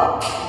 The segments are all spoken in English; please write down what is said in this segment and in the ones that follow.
up.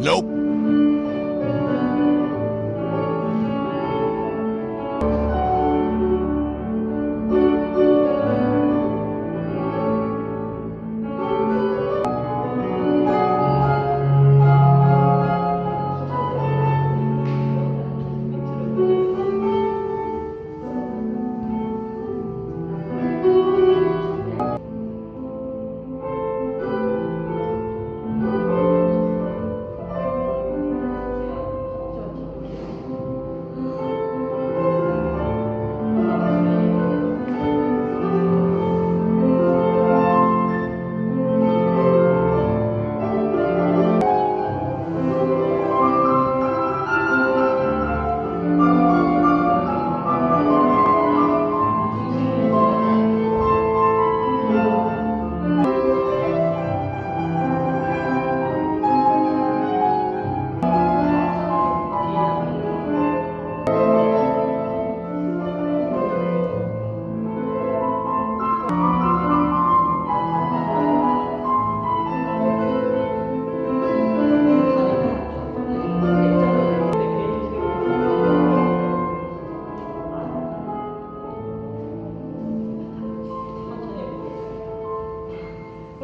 Nope.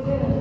Yeah.